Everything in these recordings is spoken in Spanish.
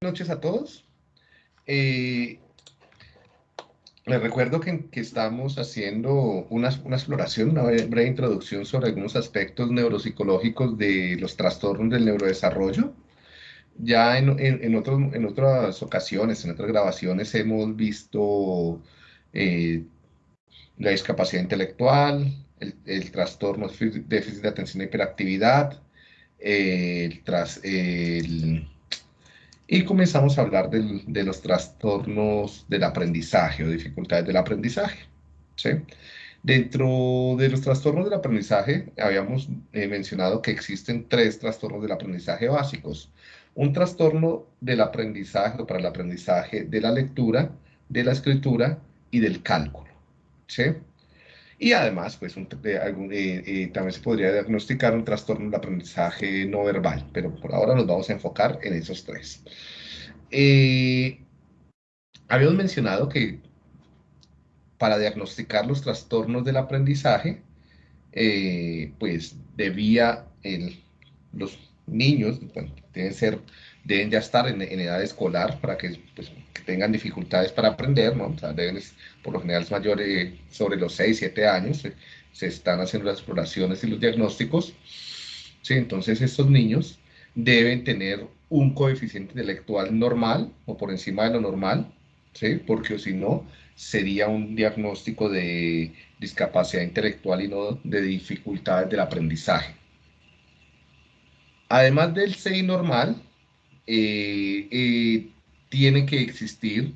noches a todos. Eh, les recuerdo que, estamos haciendo una, exploración, una breve introducción sobre algunos aspectos neuropsicológicos de los trastornos del neurodesarrollo. Ya en, otras ocasiones, en otras grabaciones, hemos visto eh, la discapacidad intelectual, el, trastorno déficit de atención e hiperactividad, el, tras, el y comenzamos a hablar de los trastornos del aprendizaje o dificultades del aprendizaje. Dentro de los trastornos del aprendizaje, habíamos eh, mencionado que existen tres trastornos del aprendizaje básicos. Un trastorno del aprendizaje o para el aprendizaje de la lectura, de la escritura y del cálculo. Y además, pues eh, eh, también se podría diagnosticar un trastorno del aprendizaje no verbal, pero por ahora nos vamos a enfocar en esos tres. Eh, habíamos mencionado que para diagnosticar los trastornos del aprendizaje, pues debía los niños, deben ser, deben ya estar en, edad escolar para que, pues, que, tengan dificultades para aprender, deben por lo general es mayor sobre los 6, 7 años, se, están haciendo las exploraciones y los diagnósticos. ¿sí? Entonces estos niños deben tener un coeficiente intelectual normal o por encima de lo normal, ¿sí? porque si no, sería un diagnóstico de discapacidad intelectual y no de dificultades del aprendizaje. Además del CI normal, eh, eh, tiene que existir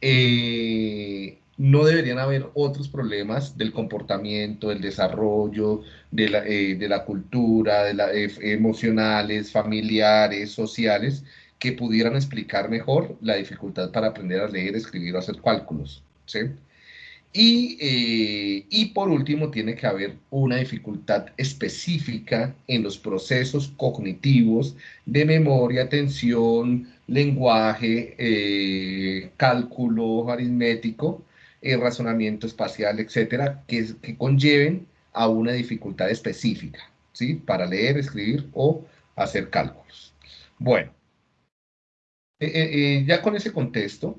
eh, no deberían haber otros problemas del comportamiento, del desarrollo, de la, eh, de la cultura, de la, eh, emocionales, familiares, sociales, que pudieran explicar mejor la dificultad para aprender a leer, escribir o hacer cálculos. ¿sí? Y, y, por último, tiene que haber una dificultad específica en los procesos cognitivos de memoria, atención, lenguaje, eh, cálculo aritmético, eh, razonamiento espacial, etcétera, que, que conlleven a una dificultad específica, ¿sí? Para leer, escribir o hacer cálculos. Bueno, eh, ya con ese contexto,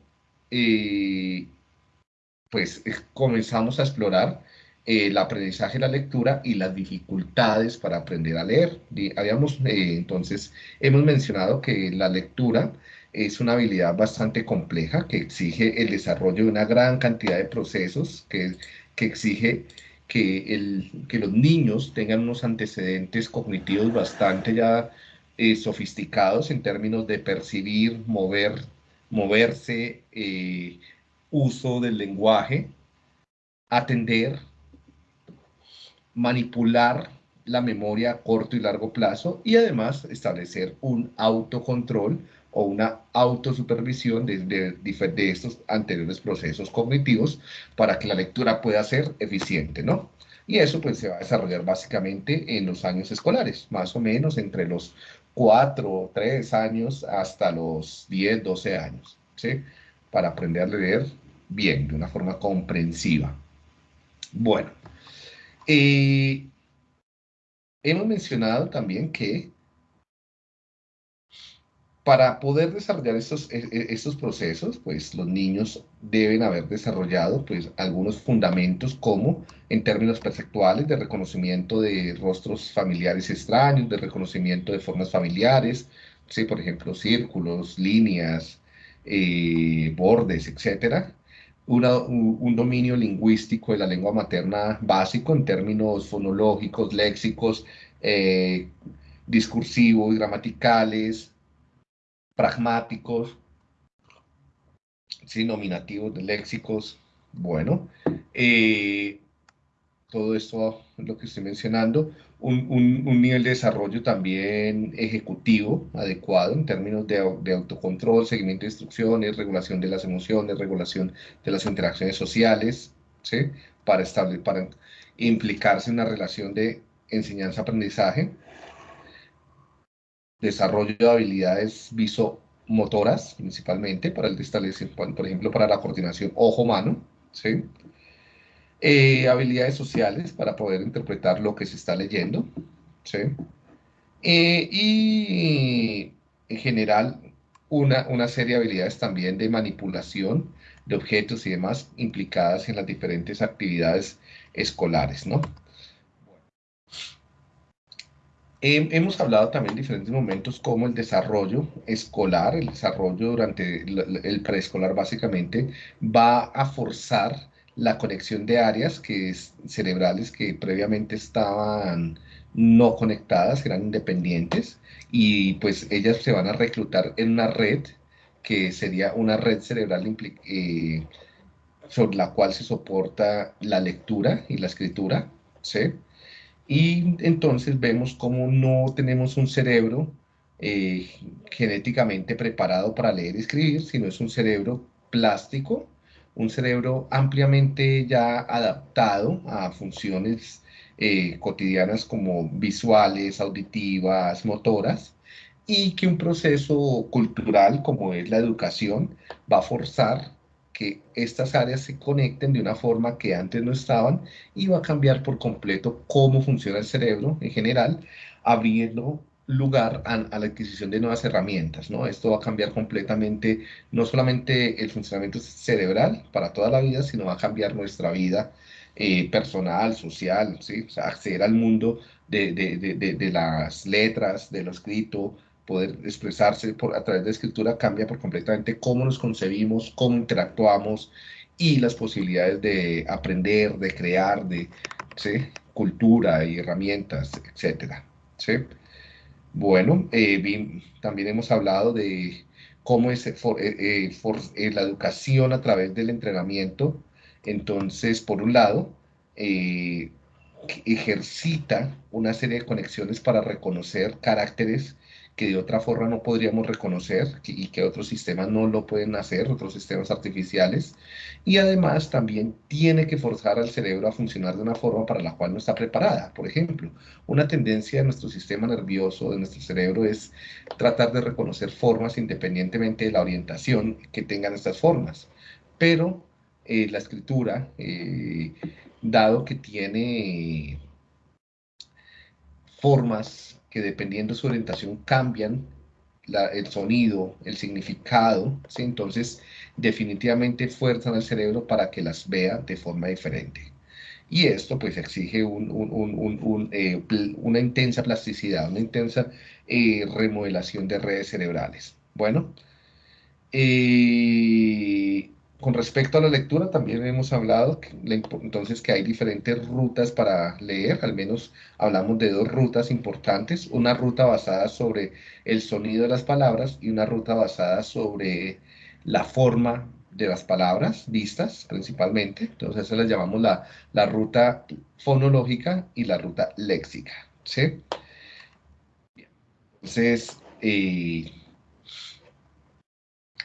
pues comenzamos a explorar el aprendizaje de la lectura y las dificultades para aprender a leer. Habíamos, eh, entonces, hemos mencionado que la lectura es una habilidad bastante compleja que exige el desarrollo de una gran cantidad de procesos, que, que exige que, el, que los niños tengan unos antecedentes cognitivos bastante ya eh, sofisticados en términos de percibir, mover, moverse, eh, uso del lenguaje, atender, manipular la memoria a corto y largo plazo y además establecer un autocontrol o una autosupervisión de, de, estos anteriores procesos cognitivos para que la lectura pueda ser eficiente, ¿no? Y eso pues se va a desarrollar básicamente en los años escolares, más o menos entre los 4, 3 años hasta los 10, 12 años, ¿sí? Para aprender a leer bien, de una forma comprensiva. Bueno, eh, hemos mencionado también que para poder desarrollar estos, e, e, estos procesos, pues los niños deben haber desarrollado pues algunos fundamentos como en términos perceptuales de reconocimiento de rostros familiares extraños, de reconocimiento de formas familiares, ¿sí? por ejemplo, círculos, líneas, eh, bordes, etcétera, un, dominio lingüístico de la lengua materna básico en términos fonológicos, léxicos, eh, discursivos, gramaticales, pragmáticos, sí, nominativos, léxicos. Bueno, eh, todo esto es lo que estoy mencionando, un, nivel de desarrollo también ejecutivo adecuado en términos de, autocontrol, seguimiento de instrucciones, regulación de las emociones, regulación de las interacciones sociales, ¿sí? para, establecer, para implicarse en una relación de enseñanza-aprendizaje, desarrollo de habilidades visomotoras, principalmente, para el establecimiento, por ejemplo, para la coordinación ojo-mano, ¿sí? Eh, habilidades sociales para poder interpretar lo que se está leyendo, ¿sí? Eh, y en general una, una serie de habilidades también de manipulación de objetos y demás implicadas en las diferentes actividades escolares, ¿no? hemos hablado también en diferentes momentos como el desarrollo escolar, el desarrollo durante el preescolar básicamente va a forzar la conexión de áreas que cerebrales que previamente estaban no conectadas, eran independientes, y pues ellas se van a reclutar en una red que sería una red cerebral eh, sobre la cual se soporta la lectura y la escritura, ¿sí? Y entonces vemos cómo no tenemos un cerebro eh, genéticamente preparado para leer y escribir, sino es un cerebro plástico, un cerebro ampliamente ya adaptado a funciones eh, cotidianas como visuales, auditivas, motoras, y que un proceso cultural como es la educación va a forzar que estas áreas se conecten de una forma que antes no estaban y va a cambiar por completo cómo funciona el cerebro en general, abriendo lugar a, la adquisición de nuevas herramientas, ¿no? Esto va a cambiar completamente no solamente el funcionamiento cerebral para toda la vida, sino va a cambiar nuestra vida eh, personal, social, ¿sí? O sea, acceder al mundo de, de, de, de, las letras, de lo escrito, poder expresarse por, a través de escritura cambia por completamente cómo nos concebimos, cómo interactuamos y las posibilidades de aprender, de crear, de ¿sí? cultura y herramientas, etcétera. ¿sí? Bueno, eh, también hemos hablado de cómo es for, eh, eh, la educación a través del entrenamiento. Entonces, por un lado, ejercita una serie de conexiones para reconocer caracteres que de otra forma no podríamos reconocer y que otros sistemas no lo pueden hacer, otros sistemas artificiales. Y además también tiene que forzar al cerebro a funcionar de una forma para la cual no está preparada. Por ejemplo, una tendencia de nuestro sistema nervioso, de nuestro cerebro, es tratar de reconocer formas independientemente de la orientación que tengan estas formas. Pero eh, la escritura, eh, dado que tiene formas que dependiendo de su orientación cambian el sonido, el significado, entonces definitivamente fuerzan al cerebro para que las vea de forma diferente. Y esto pues exige eh, una intensa plasticidad, una intensa eh, remodelación de redes cerebrales. Bueno, eh, con respecto a la lectura, también hemos hablado entonces que hay diferentes rutas para leer, al menos hablamos de dos rutas importantes, una ruta basada sobre el sonido de las palabras y una ruta basada sobre la forma de las palabras vistas principalmente, entonces eso las llamamos la, la ruta fonológica y la ruta léxica, ¿sí? Entonces, eh,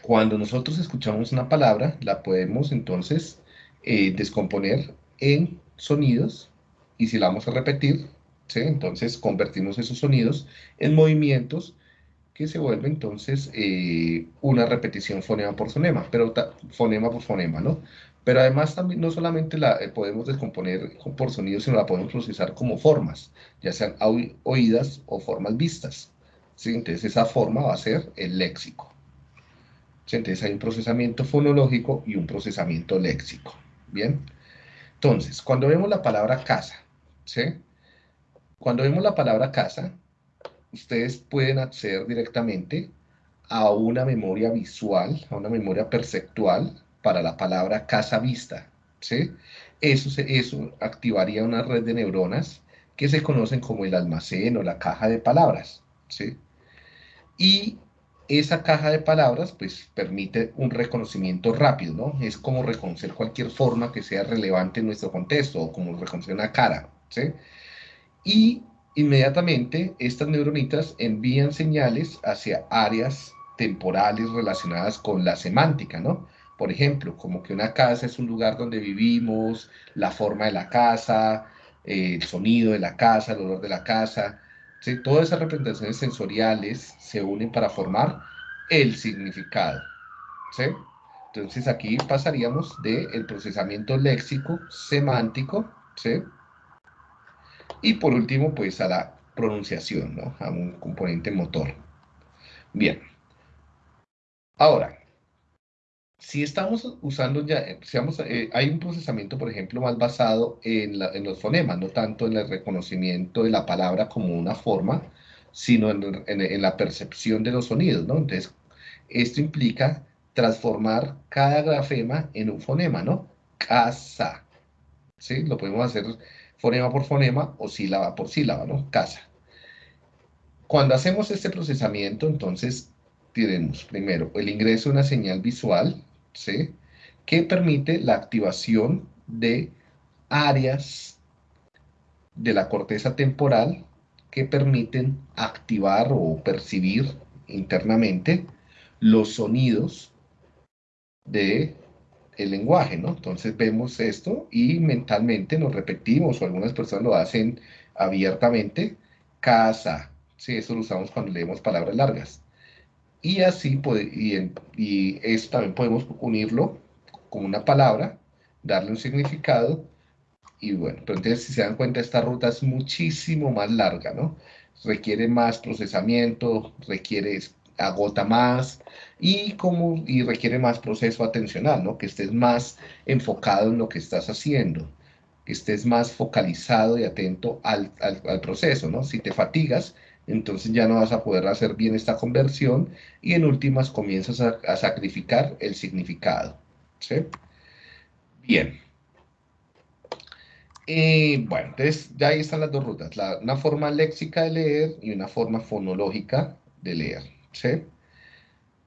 cuando nosotros escuchamos una palabra, la podemos entonces eh, descomponer en sonidos y si la vamos a repetir, entonces convertimos esos sonidos en movimientos que se vuelve entonces eh, una repetición fonema por fonema, pero fonema por fonema, ¿no? Pero además también no solamente la eh, podemos descomponer por sonidos, sino la podemos procesar como formas, ya sean oídas o formas vistas. Entonces esa forma va a ser el léxico. Entonces hay un procesamiento fonológico y un procesamiento léxico. Bien. Entonces, cuando vemos la palabra casa, ¿sí? Cuando vemos la palabra casa, ustedes pueden acceder directamente a una memoria visual, a una memoria perceptual para la palabra casa vista, ¿sí? Eso, eso activaría una red de neuronas que se conocen como el almacén o la caja de palabras, ¿sí? Y esa caja de palabras pues permite un reconocimiento rápido, ¿no? Es como reconocer cualquier forma que sea relevante en nuestro contexto o como reconocer una cara, ¿sí? Y inmediatamente estas neuronitas envían señales hacia áreas temporales relacionadas con la semántica, ¿no? Por ejemplo, como que una casa es un lugar donde vivimos, la forma de la casa, el sonido de la casa, el olor de la casa, Todas esas representaciones sensoriales se unen para formar el significado. Entonces aquí pasaríamos del procesamiento léxico, semántico, y por último, pues a la pronunciación, ¿no? a un componente motor. Bien. Ahora, si estamos usando ya, eh, eh, hay un procesamiento, por ejemplo, más basado en, los fonemas, no tanto en el reconocimiento de la palabra como una forma, sino en, la percepción de los sonidos, ¿no? Entonces, esto implica transformar cada grafema en un fonema, ¿no? Casa, ¿sí? Lo podemos hacer fonema por fonema o sílaba por sílaba, ¿no? Casa. Cuando hacemos este procesamiento, entonces primero el ingreso de una señal visual, ¿sí? que permite la activación de áreas de la corteza temporal que permiten activar o percibir internamente los sonidos de lenguaje, ¿no? Entonces vemos esto y mentalmente nos repetimos, o algunas personas lo hacen abiertamente, casa, sí, eso lo usamos cuando leemos palabras largas. Y así, y, y esto también podemos unirlo con una palabra, darle un significado, y bueno, pero entonces si se dan cuenta, esta ruta es muchísimo más larga, ¿no? Requiere más procesamiento, requiere, agota más, y, como, y requiere más proceso atencional, ¿no? Que estés más enfocado en lo que estás haciendo, que estés más focalizado y atento al, al proceso, ¿no? Si te fatigas, entonces ya no vas a poder hacer bien esta conversión y en últimas comienzas a, sacrificar el significado. ¿sí? Bien. Y bueno, entonces ya ahí están las dos rutas, una forma léxica de leer y una forma fonológica de leer.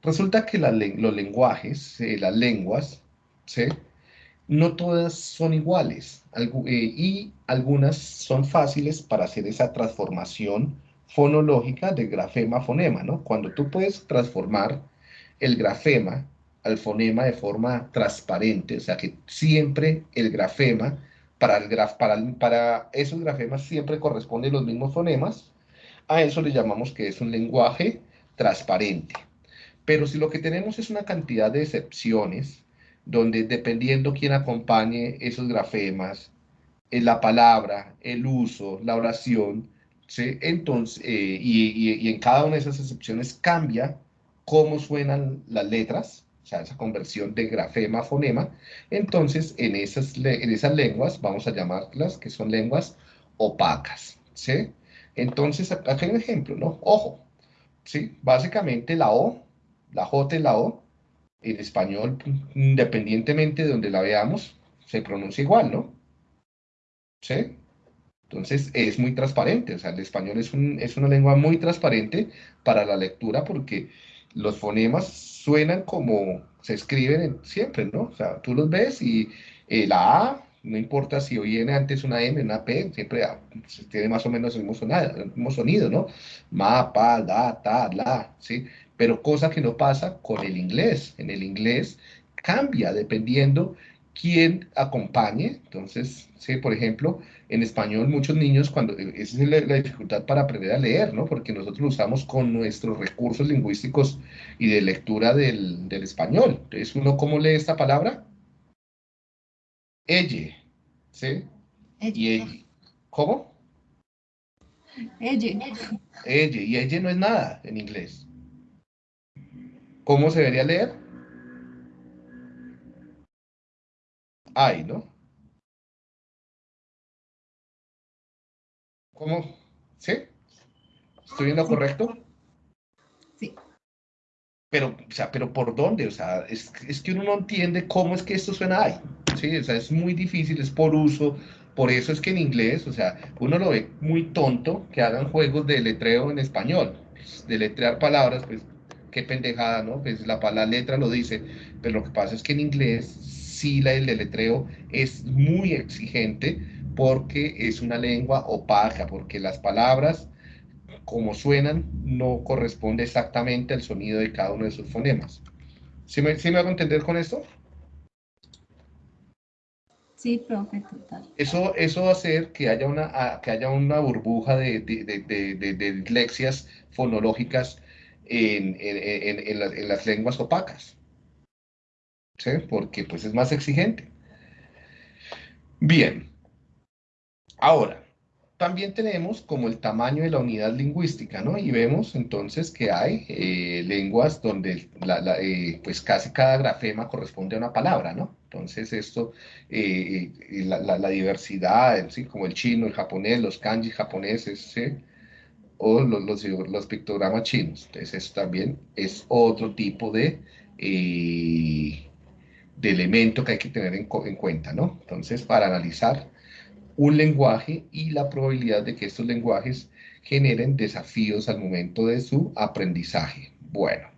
Resulta que los lenguajes, eh, las lenguas, no todas son iguales eh, y algunas son fáciles para hacer esa transformación fonológica de grafema-fonema, ¿no? Cuando tú puedes transformar el grafema al fonema de forma transparente, o sea que siempre el grafema, para, el graf, esos grafemas siempre corresponden los mismos fonemas, a eso le llamamos que es un lenguaje transparente. Pero si lo que tenemos es una cantidad de excepciones, donde dependiendo quién acompañe esos grafemas, en la palabra, el uso, la oración, ¿sí? Entonces, eh, y, en cada una de esas excepciones cambia cómo suenan las letras, o sea, esa conversión de grafema a fonema. Entonces, en esas, en esas lenguas, vamos a llamarlas que son lenguas opacas, ¿sí? Entonces, acá hay un ejemplo, ¿no? Ojo, ¿sí? Básicamente la O, la J la O, en español, independientemente de donde la veamos, se pronuncia igual, ¿no? ¿Sí? Entonces es muy transparente, o sea, el español es, es una lengua muy transparente para la lectura porque los fonemas suenan como se escriben siempre, ¿no? O sea, tú los ves y eh, la A, no importa si viene antes una M, una P, siempre ah, tiene más o menos el mismo, sonido, el mismo sonido, ¿no? Ma, pa, da, ta, la, ¿sí? Pero cosa que no pasa con el inglés. En el inglés cambia dependiendo quién acompañe. Entonces, sí, por ejemplo, en español muchos niños, cuando esa es la, dificultad para aprender a leer, ¿no? Porque nosotros lo usamos con nuestros recursos lingüísticos y de lectura del, español. Entonces, ¿uno cómo lee esta palabra? Elle, ¿sí? Y ¿Cómo? Elle. Elle, y elle no es nada en inglés. ¿Cómo se debería leer? Ay, ¿no? ¿Cómo? ¿Sí? ¿Estoy viendo correcto? Sí. Pero, o sea, pero ¿por dónde? O sea, es, que uno no entiende cómo es que esto suena ahí. Sí, o sea, es muy difícil, es por uso. Por eso es que en inglés, o sea, uno lo ve muy tonto que hagan juegos de letreo en español. De letrear palabras, pues, qué pendejada, ¿no? Pues la, la letra lo dice. Pero lo que pasa es que en inglés, sí, la, el letreo es muy exigente porque es una lengua opaca, porque las palabras, como suenan, no corresponde exactamente al sonido de cada uno de sus fonemas. ¿Sí me, ¿sí me hago entender con esto? Sí, profe, total. Eso, eso va a hacer que haya una, que haya una burbuja de, de, de, de dislexias fonológicas en, en, en, las, en, las, lenguas opacas. ¿Sí? Porque pues es más exigente. Bien, Ahora, también tenemos como el tamaño de la unidad lingüística, ¿no? Y vemos entonces que hay eh, lenguas donde eh, pues casi cada grafema corresponde a una palabra, ¿no? Entonces esto, eh, la, diversidad, ¿sí? como el chino, el japonés, los kanji japoneses, ¿sí? o los, los, pictogramas chinos. Entonces esto también es otro tipo de, de elemento que hay que tener en, en cuenta, ¿no? Entonces, para analizar un lenguaje y la probabilidad de que estos lenguajes generen desafíos al momento de su aprendizaje. Bueno,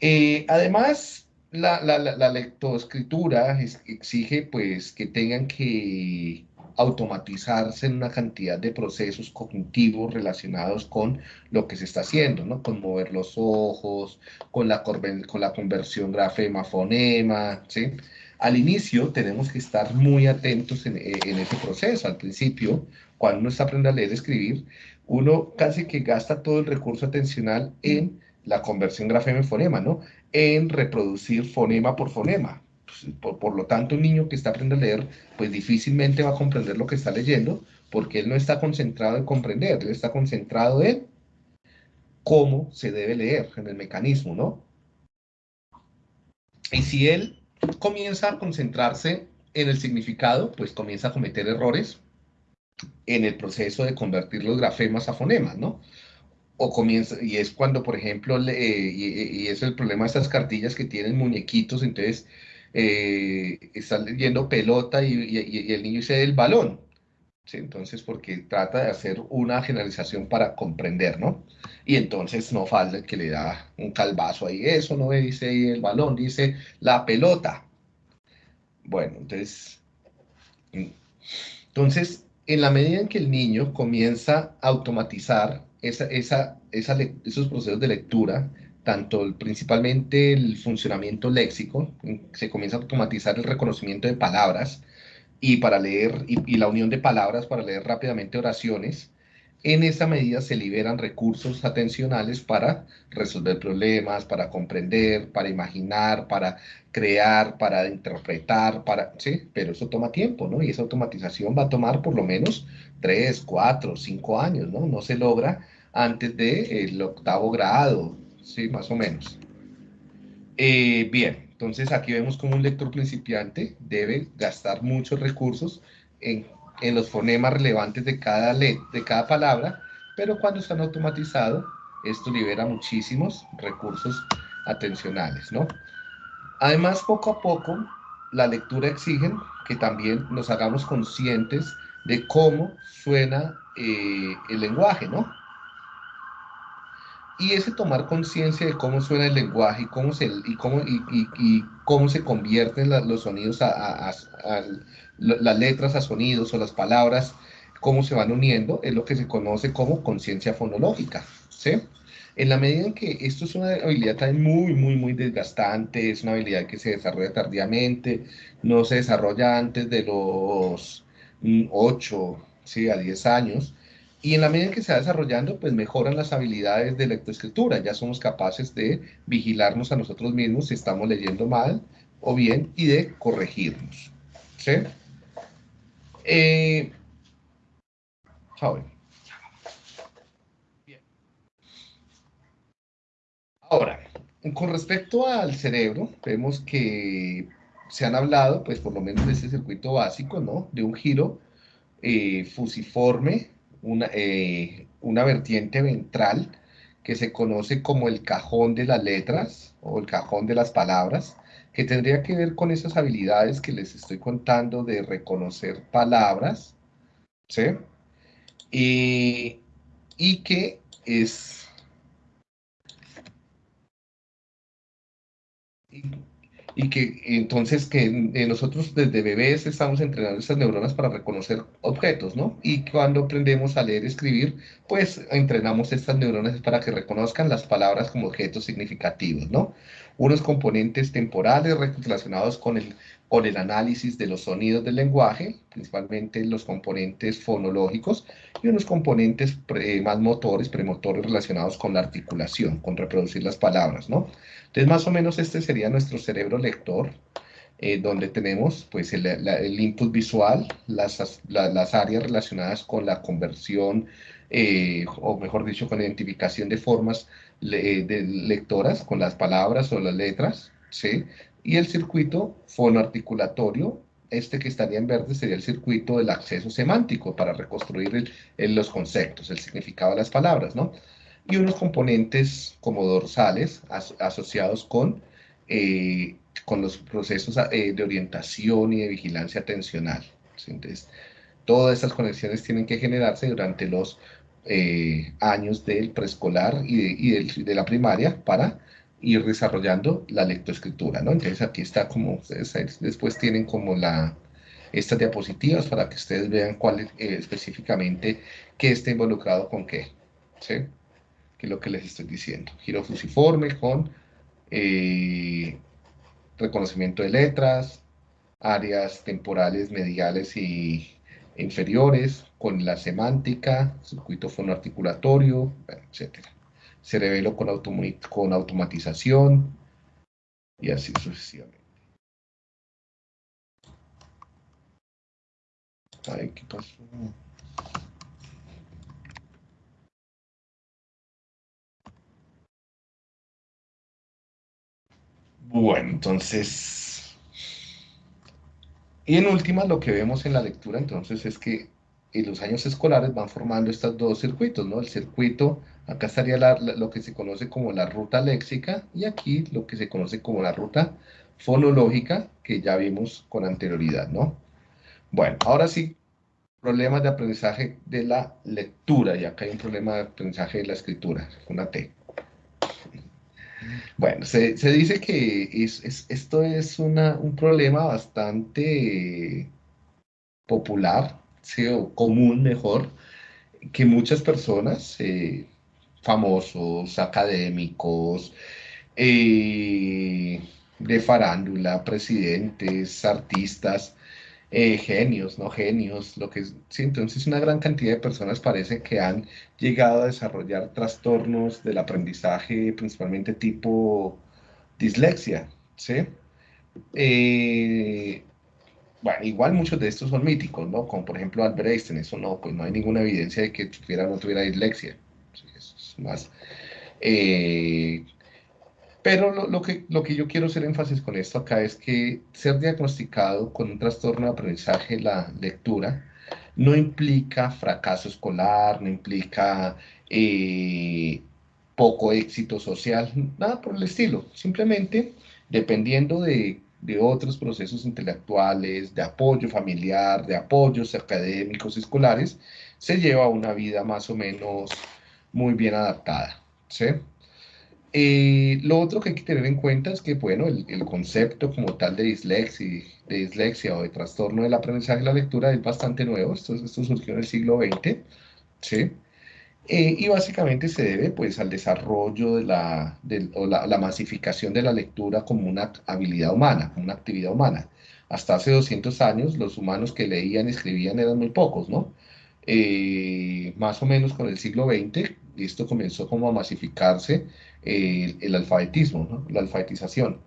eh, además, la, lectoescritura exige pues que tengan que automatizarse en una cantidad de procesos cognitivos relacionados con lo que se está haciendo, ¿no? Con mover los ojos, con la, con la conversión grafema-fonema, ¿sí? Al inicio tenemos que estar muy atentos en, eh, ese proceso. Al principio, cuando uno está aprendiendo a leer y escribir, uno casi que gasta todo el recurso atencional en la conversión grafema-fonema, ¿no? En reproducir fonema por fonema. Pues, por, lo tanto, un niño que está aprendiendo a leer, pues difícilmente va a comprender lo que está leyendo, porque él no está concentrado en comprender, él está concentrado en cómo se debe leer, en el mecanismo, ¿no? Y si él comienza a concentrarse en el significado, pues comienza a cometer errores en el proceso de convertir los grafemas a fonemas, ¿no? O comienza, y es cuando, por ejemplo, y, es el problema de estas cartillas que tienen muñequitos, entonces eh, están leyendo pelota y, el niño dice el balón, entonces, porque trata de hacer una generalización para comprender, ¿no? Y entonces no falta que le da un calvazo ahí. Eso no dice el balón, dice la pelota. Bueno, entonces, entonces, en la medida en que el niño comienza a automatizar esos procesos de lectura, tanto principalmente el funcionamiento léxico, se comienza a automatizar el reconocimiento de palabras, y para leer, y, la unión de palabras para leer rápidamente oraciones, en esa medida se liberan recursos atencionales para resolver problemas, para comprender, para imaginar, para crear, para interpretar, para, sí, pero eso toma tiempo, ¿no? Y esa automatización va a tomar por lo menos tres, cuatro, cinco años, ¿no? No se logra antes del octavo grado, sí, más o menos. Eh, bien, entonces aquí vemos como un lector principiante debe gastar muchos recursos en, los fonemas relevantes de cada, de cada palabra, pero cuando están automatizados, esto libera muchísimos recursos atencionales, ¿no? Además, poco a poco, la lectura exige que también nos hagamos conscientes de cómo suena eh, el lenguaje, ¿no? Y ese tomar conciencia de cómo suena el lenguaje y cómo se, y cómo, y, cómo se convierten los sonidos a, las letras a sonidos o las palabras, cómo se van uniendo, es lo que se conoce como conciencia fonológica. ¿sí? En la medida en que esto es una habilidad también muy, muy, muy desgastante, es una habilidad que se desarrolla tardíamente, no se desarrolla antes de los 8 ¿sí? a 10 años, y en la medida en que se va desarrollando, pues mejoran las habilidades de lectoescritura. Ya somos capaces de vigilarnos a nosotros mismos si estamos leyendo mal o bien y de corregirnos. ¿Sí? Eh, Ahora, con respecto al cerebro, vemos que se han hablado, pues por lo menos de ese circuito básico, ¿no? De un giro eh, fusiforme una, eh, una vertiente ventral que se conoce como el cajón de las letras o el cajón de las palabras, que tendría que ver con esas habilidades que les estoy contando de reconocer palabras, ¿sí? Y, que es que entonces que eh, nosotros desde bebés estamos entrenando estas neuronas para reconocer objetos, ¿no? Y cuando aprendemos a leer y escribir, pues entrenamos estas neuronas para que reconozcan las palabras como objetos significativos, ¿no? Unos componentes temporales relacionados con el con el análisis de los sonidos del lenguaje, principalmente los componentes fonológicos, y unos componentes más motores, premotores relacionados con la articulación, con reproducir las palabras, ¿no? Entonces, más o menos este sería nuestro cerebro lector. eh, donde tenemos pues el, el input visual, las, las, áreas relacionadas con la conversión, eh, o mejor dicho, con la identificación de formas de lectoras, con las palabras o las letras, ¿sí? Y el circuito fonoarticulatorio, este que estaría en verde sería el circuito del acceso semántico para reconstruir los conceptos, el significado de las palabras, ¿no? Y unos componentes como dorsales asociados con eh, con los procesos eh, de orientación y de vigilancia atencional. Entonces, todas estas conexiones tienen que generarse durante los eh, años del preescolar y, de, de, la primaria para ir desarrollando la lectoescritura, ¿no? Entonces aquí está como, después tienen como la, estas diapositivas para que ustedes vean cuál eh, específicamente qué está involucrado con qué, ¿sí? Que es lo que les estoy diciendo. Giro fusiforme con eh, reconocimiento de letras, áreas temporales, mediales y inferiores, con la semántica, circuito fonoarticulatorio, etc. Cerebelo con, con automatización y así sucesivamente. Bueno, entonces... Y en última, lo que vemos en la lectura, entonces, es que en los años escolares van formando estos dos circuitos, ¿no? El circuito, acá estaría lo que se conoce como la ruta léxica, y aquí lo que se conoce como la ruta fonológica, que ya vimos con anterioridad, ¿no? Bueno, ahora sí, problemas de aprendizaje de la lectura, y acá hay un problema de aprendizaje de la escritura, una T. Bueno, se, dice que esto es un problema bastante popular, o común mejor, que muchas personas, eh, famosos, académicos, eh, de farándula, presidentes, artistas, eh, genios, no genios, lo que es, sí, entonces una gran cantidad de personas parece que han llegado a desarrollar trastornos del aprendizaje, principalmente tipo dislexia, ¿sí? Eh, bueno, igual muchos de estos son míticos, ¿no? Como por ejemplo Albert Einstein, eso no, pues no hay ninguna evidencia de que tuviera no tuviera dislexia. eso es más eh, pero lo, que, lo que yo quiero hacer énfasis con esto acá es que ser diagnosticado con un trastorno de aprendizaje, la lectura, no implica fracaso escolar, no implica eh, poco éxito social, nada por el estilo. Simplemente, dependiendo de, de otros procesos intelectuales, de apoyo familiar, de apoyos académicos, escolares, se lleva una vida más o menos muy bien adaptada. ¿sí? Eh, lo otro que hay que tener en cuenta es que, bueno, el, concepto como tal de dislexia, de dislexia o de trastorno del aprendizaje de la lectura es bastante nuevo, esto, esto surgió en el siglo XX, ¿sí? Eh, y básicamente se debe pues al desarrollo de la, o la, masificación de la lectura como una habilidad humana, como una actividad humana. Hasta hace 200 años los humanos que leían y escribían eran muy pocos, ¿no? Eh, más o menos con el siglo XX, esto comenzó como a masificarse el, alfabetismo, la alfabetización.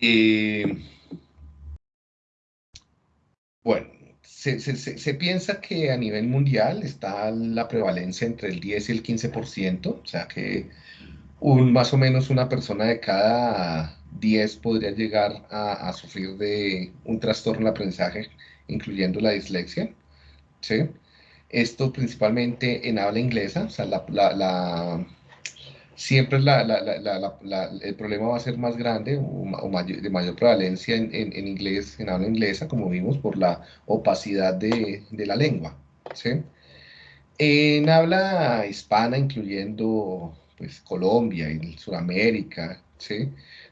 Eh, bueno, se, piensa que a nivel mundial está la prevalencia entre el 10 y el 15%, o sea que un, más o menos una persona de cada 10 podría llegar a, a sufrir de un trastorno de aprendizaje, incluyendo la dislexia. ¿sí? Esto principalmente en habla inglesa, sea, la, siempre el problema va a ser más grande o, de mayor prevalencia en, inglés, en habla inglesa, como vimos, por la opacidad de, la lengua. En habla hispana, incluyendo pues, Colombia y Sudamérica, se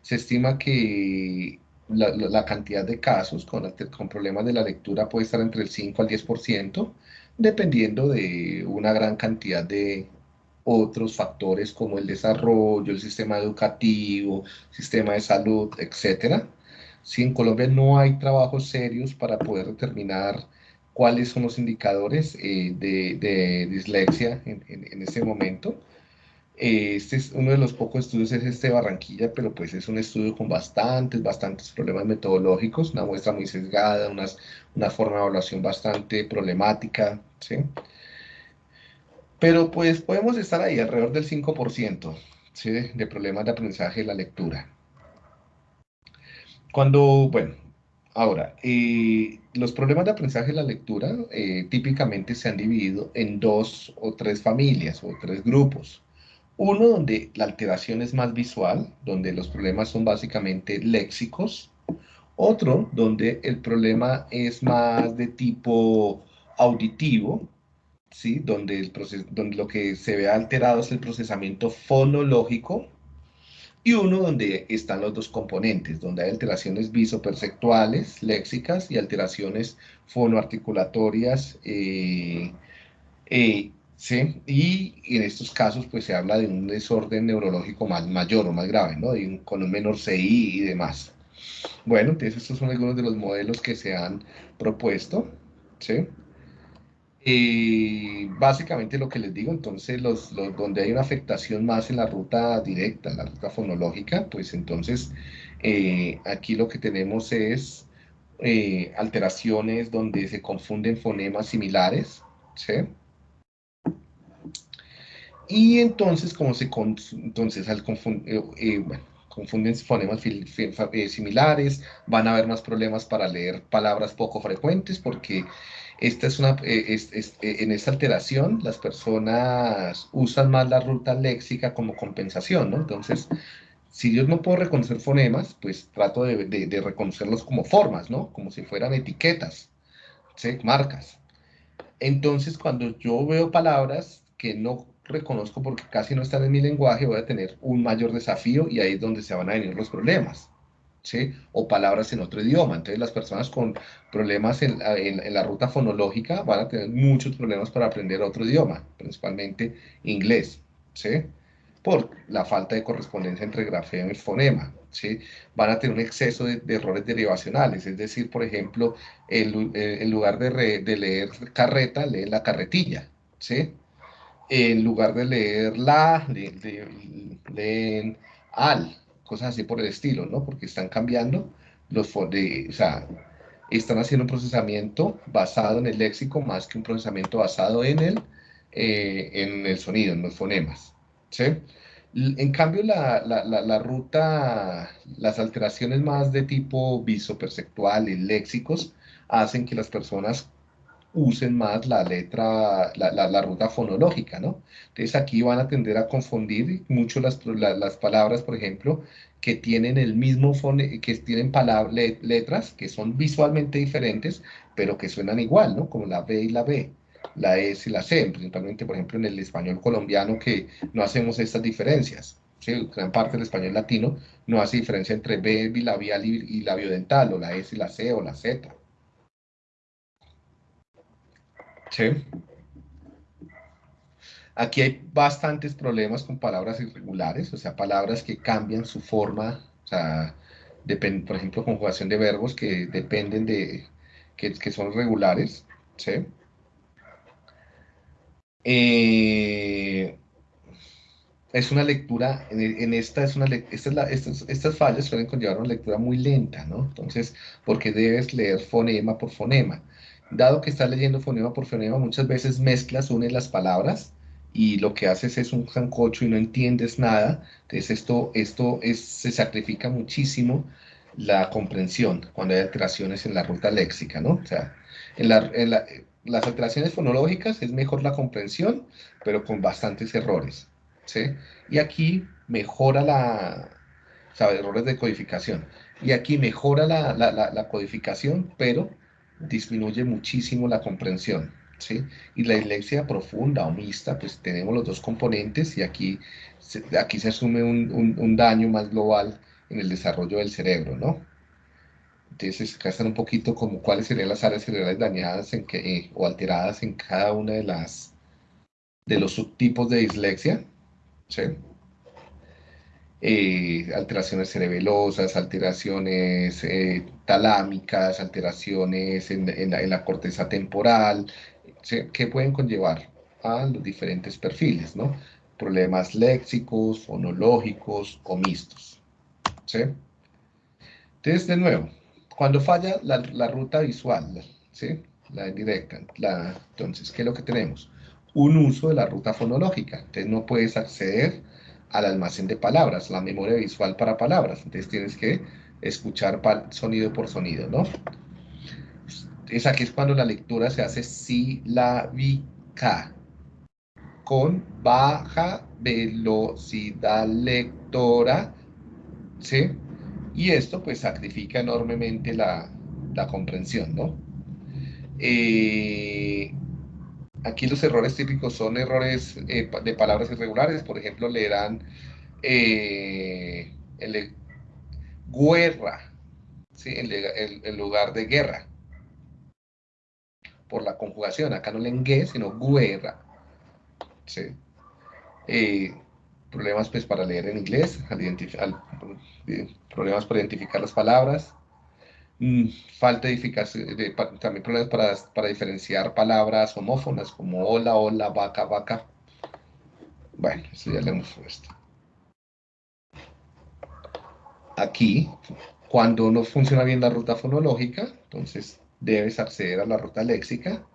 estima que la, cantidad de casos con, con problemas de la lectura puede estar entre el 5 al 10%, dependiendo de una gran cantidad de otros factores como el desarrollo, el sistema educativo, sistema de salud, etc. Si en Colombia no hay trabajos serios para poder determinar cuáles son los indicadores eh, de, dislexia en, en, ese momento, Eh, este es uno de los pocos estudios, es este de Barranquilla, pero pues es un estudio con bastantes, bastantes problemas metodológicos, una muestra muy sesgada, unas, una forma de evaluación bastante problemática, ¿sí? Pero pues podemos estar ahí alrededor del 5%, ¿sí? De problemas de aprendizaje de la lectura. Cuando, bueno, ahora, eh, los problemas de aprendizaje de la lectura eh, típicamente se han dividido en dos o tres familias o tres grupos. Uno donde la alteración es más visual, donde los problemas son básicamente léxicos. Otro donde el problema es más de tipo auditivo, ¿sí? donde, el donde lo que se ve alterado es el procesamiento fonológico. Y uno donde están los dos componentes, donde hay alteraciones visoperceptuales, léxicas, y alteraciones fonoarticulatorias eh, eh, ¿sí? Y en estos casos, pues se habla de un desorden neurológico más mayor o más grave, ¿no? con un menor CI y demás. Bueno, entonces estos son algunos de los modelos que se han propuesto, ¿sí? Y básicamente lo que les digo, entonces, los, donde hay una afectación más en la ruta directa, en la ruta fonológica, pues entonces eh, aquí lo que tenemos es eh, alteraciones donde se confunden fonemas similares, ¿sí? Y entonces, como se entonces al eh, eh, confunden fonemas eh, similares, van a haber más problemas para leer palabras poco frecuentes, porque esta es una, en esta alteración las personas usan más la ruta léxica como compensación, ¿no? Entonces, si yo no puedo reconocer fonemas, pues trato de, reconocerlos como formas, ¿no? Como si fueran etiquetas, marcas. Entonces, cuando yo veo palabras que no reconozco porque casi no están en mi lenguaje, voy a tener un mayor desafío y ahí es donde se van a venir los problemas. ¿sí? O palabras en otro idioma. Entonces las personas con problemas en, la ruta fonológica van a tener muchos problemas para aprender otro idioma, principalmente inglés. ¿sí? Por la falta de correspondencia entre grafema y fonema. ¿sí? Van a tener un exceso de, errores derivacionales, es decir, por ejemplo, en lugar de, de leer carreta, leen la carretilla. ¿sí? En lugar de leer la, leen al, cosas así por el estilo, ¿no? Porque están cambiando los, de, o sea, están haciendo un procesamiento basado en el léxico más que un procesamiento basado en el, eh, en el sonido, en los fonemas, ¿sí? En cambio, la, la, la, ruta, las alteraciones más de tipo visoperceptual y léxicos hacen que las personas usen más la letra, la, la, ruta fonológica, ¿no? Entonces aquí van a tender a confundir mucho las, las palabras, por ejemplo, que tienen el mismo fone, que tienen palabras, letras que son visualmente diferentes, pero que suenan igual, ¿no? Como la B y la B, la S y la C, principalmente, por ejemplo, en el español colombiano que no hacemos estas diferencias. ¿sí? Gran parte del español latino no hace diferencia entre B bilabial y, y labiodental, o la S y la C, o la Z. Sí. Aquí hay bastantes problemas con palabras irregulares, o sea, palabras que cambian su forma, o sea, por ejemplo, conjugación de verbos que dependen de, que, son regulares, ¿sí? Eh, es una lectura, en, esta es una esta estas, estas fallas suelen conllevar una lectura muy lenta, ¿no? Entonces, porque debes leer fonema por fonema dado que estás leyendo fonema por fonema, muchas veces mezclas, unes las palabras y lo que haces es un jancocho y no entiendes nada. Entonces esto, esto es, se sacrifica muchísimo la comprensión cuando hay alteraciones en la ruta léxica, ¿no? O sea, en, las alteraciones fonológicas es mejor la comprensión, pero con bastantes errores, ¿sí? Y aquí mejora la, o sea, errores de codificación. Y aquí mejora la, la, la codificación, pero disminuye muchísimo la comprensión. ¿sí? Y la dislexia profunda o mixta, pues tenemos los dos componentes y aquí, aquí se asume un, un, daño más global en el desarrollo del cerebro, ¿no? Entonces, acá están un poquito como cuáles serían las áreas cerebrales dañadas en que, eh, o alteradas en cada una de las de los subtipos de dislexia. Eh, alteraciones cerebelosas, alteraciones eh, talámicas, alteraciones en, la, corteza temporal, que pueden conllevar a los diferentes perfiles, ¿no? problemas léxicos, fonológicos o mixtos. ¿sí? Entonces, de nuevo, cuando falla la, ruta visual, ¿sí? la indirecta, la, entonces, ¿qué es lo que tenemos? Un uso de la ruta fonológica. Entonces, no puedes acceder al almacén de palabras, la memoria visual para palabras. Entonces, tienes que escuchar sonido por sonido, ¿no? Es aquí es cuando la lectura se hace silábica, con baja velocidad lectora, ¿sí? Y esto pues sacrifica enormemente la, comprensión, ¿no? Eh, aquí los errores típicos son errores eh, de palabras irregulares, por ejemplo, leerán eh, el, guerra, ¿sí? en, lugar de guerra, por la conjugación, acá no leen gue, sino guerra, ¿sí? Eh, problemas pues para leer en inglés, problemas para identificar las palabras, mm, falta de también problemas para, para, diferenciar palabras homófonas como hola, hola, vaca, vaca. Bueno, eso ya le hemos puesto. Aquí, cuando no funciona bien la ruta fonológica, entonces debes acceder a la ruta léxica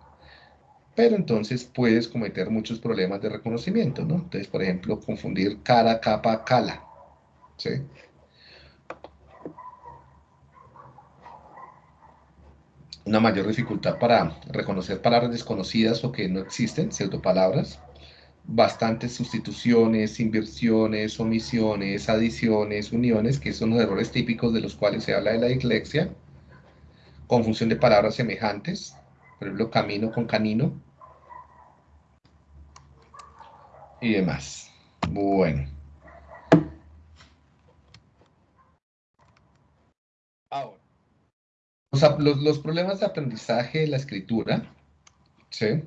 pero entonces puedes cometer muchos problemas de reconocimiento, ¿no? Entonces, por ejemplo, confundir cara, capa, cala, ¿sí? Una mayor dificultad para reconocer palabras desconocidas o que no existen, pseudopalabras, bastantes sustituciones, inversiones, omisiones, adiciones, uniones, que son los errores típicos de los cuales se habla de la dislexia, confusión de palabras semejantes, por ejemplo, camino con canino, y demás. Bueno. Ahora, los, problemas de aprendizaje de la escritura, ¿sí?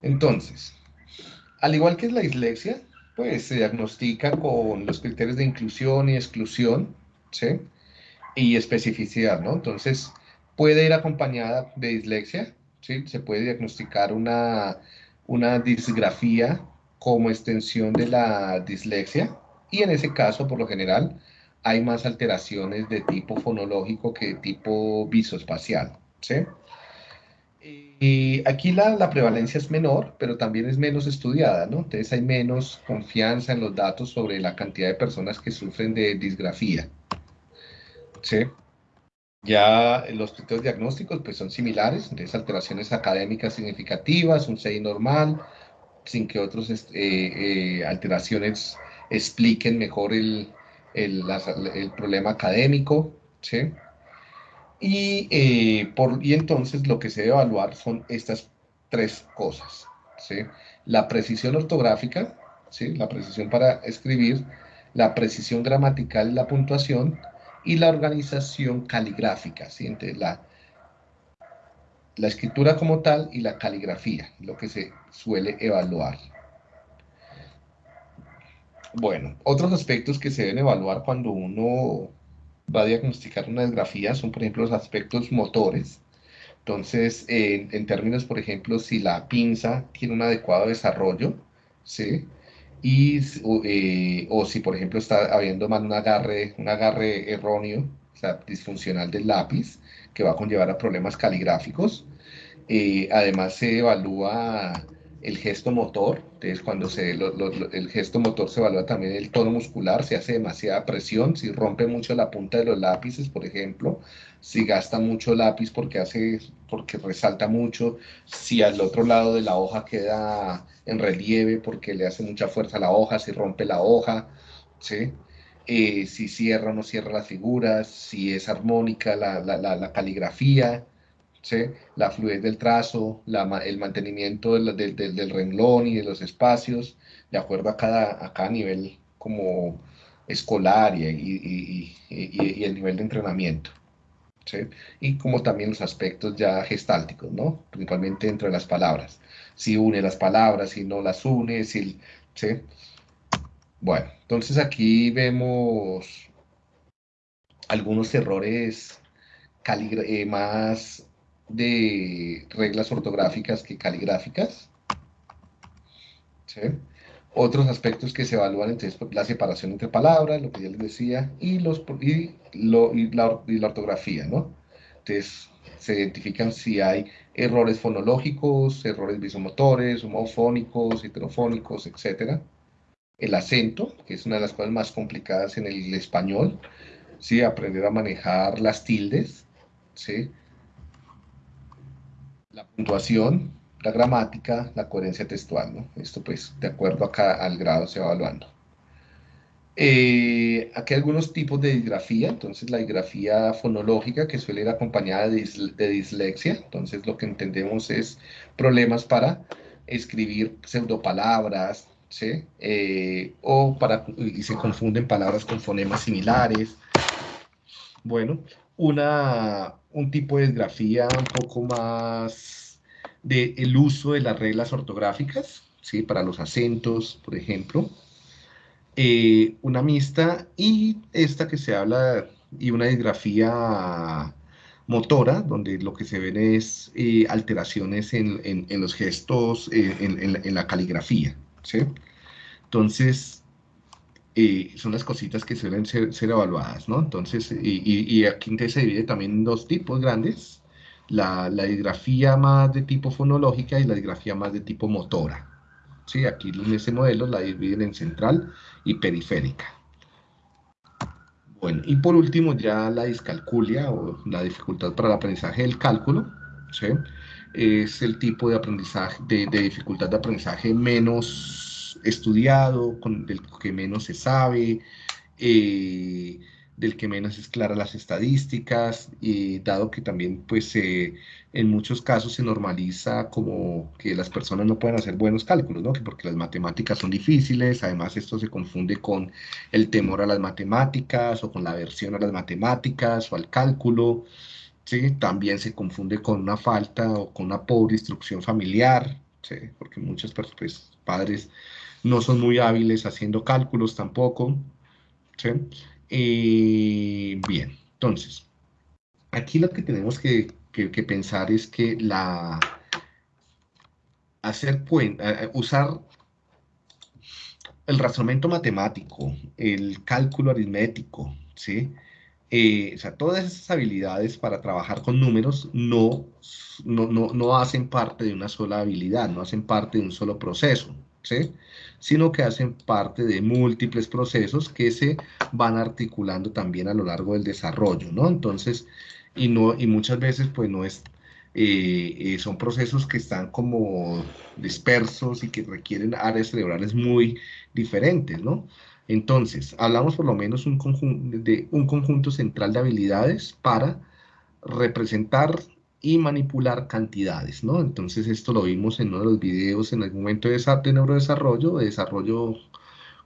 Entonces, al igual que la dislexia, pues se diagnostica con los criterios de inclusión y exclusión, ¿sí? y especificidad, ¿no? Entonces, puede ir acompañada de dislexia, ¿sí? Se puede diagnosticar una, una disgrafía como extensión de la dislexia y en ese caso, por lo general, hay más alteraciones de tipo fonológico que de tipo visoespacial, ¿sí? Y aquí la, prevalencia es menor, pero también es menos estudiada, ¿no? Entonces hay menos confianza en los datos sobre la cantidad de personas que sufren de disgrafía. Sí. Ya los criterios diagnósticos pues, son similares, entonces alteraciones académicas significativas, un CI normal, sin que otras este, eh, alteraciones expliquen mejor el, el problema académico. ¿sí? Y, eh, por, y entonces lo que se debe evaluar son estas tres cosas. ¿sí? La precisión ortográfica, ¿sí? la precisión para escribir, la precisión gramatical la puntuación, y la organización caligráfica, ¿sí? la, la escritura como tal y la caligrafía, lo que se suele evaluar. Bueno, otros aspectos que se deben evaluar cuando uno va a diagnosticar una desgrafía son, por ejemplo, los aspectos motores. Entonces, en, términos, por ejemplo, si la pinza tiene un adecuado desarrollo, ¿sí? y, eh, o si por ejemplo está habiendo mal un agarre, un agarre erróneo, o sea, disfuncional del lápiz, que va a conllevar a problemas caligráficos. Eh, además se evalúa el gesto motor, entonces cuando se, el gesto motor se evalúa también el tono muscular, si hace demasiada presión, si rompe mucho la punta de los lápices, por ejemplo, si gasta mucho lápiz porque, hace, porque resalta mucho, si al otro lado de la hoja queda en relieve porque le hace mucha fuerza a la hoja, si rompe la hoja, ¿sí? Eh, si cierra o no cierra las figuras, si es armónica la, la, la caligrafía, la fluidez del trazo, el mantenimiento del, renglón y de los espacios, de acuerdo a cada, a cada nivel como escolar y, el nivel de entrenamiento. Y como también los aspectos ya gestálticos, ¿no? principalmente entre las palabras. Si une las palabras, si no las une, si, Bueno, entonces aquí vemos algunos errores eh, más de reglas ortográficas que caligráficas. Otros aspectos que se evalúan, entonces, pues, la separación entre palabras, lo que ya les decía, y, los, y, la, y la ortografía, ¿no? Entonces, se identifican si hay errores fonológicos, errores visomotores, homofónicos, heterofónicos, etc. El acento, que es una de las cosas más complicadas en el español, ¿sí? aprender a manejar las tildes, ¿sí? La puntuación, la gramática, la coherencia textual. ¿no? Esto pues de acuerdo acá al grado se va evaluando. Eh, aquí hay algunos tipos de disgrafía, entonces la disgrafía fonológica que suele ir acompañada de, dislexia, entonces lo que entendemos es problemas para escribir pseudopalabras, ¿sí? Eh, o para, y se confunden palabras con fonemas similares. Bueno, una, un tipo de disgrafía un poco más del el uso de las reglas ortográficas, ¿sí? Para los acentos, por ejemplo. Eh, una mixta y esta que se habla, y una disgrafía motora, donde lo que se ven es eh, alteraciones en, en, los gestos, eh, en, en, la caligrafía, ¿sí? Entonces, son las cositas que suelen ser, evaluadas, ¿no? Entonces, y, aquí se divide también en dos tipos grandes, la, la más de tipo fonológica y la disgrafía más de tipo motora, ¿sí? Aquí en ese modelo la dividen en central y periférica. Bueno, y por último ya la discalculia o la dificultad para el aprendizaje del cálculo, ¿sí? es el tipo de aprendizaje, de, dificultad de aprendizaje menos estudiado, con, del que menos se sabe, eh, del que menos es clara las estadísticas, y dado que también pues en muchos casos se normaliza como que las personas no pueden hacer buenos cálculos, ¿no? porque las matemáticas son difíciles, además esto se confunde con el temor a las matemáticas o con la aversión a las matemáticas o al cálculo, ¿sí? también se confunde con una falta o con una pobre instrucción familiar, ¿sí? porque muchos pues, padres no son muy hábiles haciendo cálculos tampoco. Eh, bien, entonces, aquí lo que tenemos que, pensar es que la hacer usar el razonamiento matemático, el cálculo aritmético, ¿sí? Eh, o sea, todas esas habilidades para trabajar con números no, no, no hacen parte de una sola habilidad, no hacen parte de un solo proceso, ¿sí? Sino que hacen parte de múltiples procesos que se van articulando también a lo largo del desarrollo, ¿no? Entonces, y, no, y muchas veces pues no es, eh, eh, son procesos que están como dispersos y que requieren áreas cerebrales muy diferentes, ¿no? Entonces, hablamos por lo menos un de un conjunto central de habilidades para representar y manipular cantidades, ¿no? Entonces esto lo vimos en uno de los videos en algún momento de, de neurodesarrollo, de desarrollo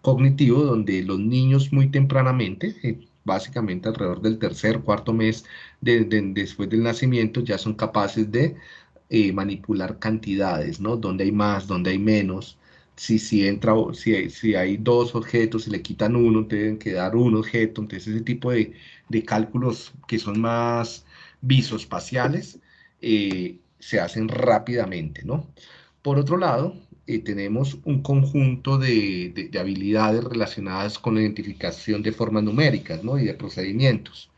cognitivo, donde los niños muy tempranamente, eh, básicamente alrededor del tercer, cuarto mes de, después del nacimiento, ya son capaces de eh, manipular cantidades, ¿no? Donde hay más, donde hay menos, si, si, entra, si, hay, si hay dos objetos, y le quitan uno, deben quedar un objeto, entonces ese tipo de, de cálculos que son más visoespaciales eh, se hacen rápidamente, ¿no? Por otro lado, eh, tenemos un conjunto de, habilidades relacionadas con la identificación de formas numéricas, ¿no? Y de procedimientos.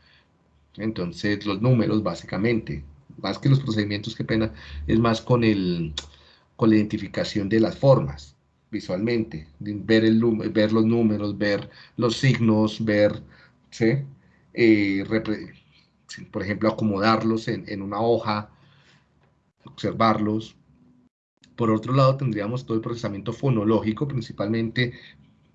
Entonces, los números, básicamente, más que los procedimientos, qué pena, es más con, el, con la identificación de las formas, visualmente, ver, el, ver los números, ver los signos, ver, ¿sí? Eh, por ejemplo, acomodarlos en, una hoja, observarlos. Por otro lado, tendríamos todo el procesamiento fonológico, principalmente